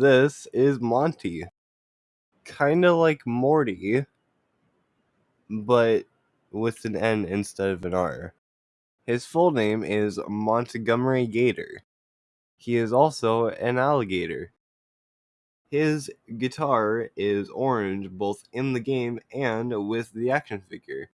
this is Monty. Kinda like Morty, but with an N instead of an R. His full name is Montgomery Gator. He is also an alligator. His guitar is orange both in the game and with the action figure.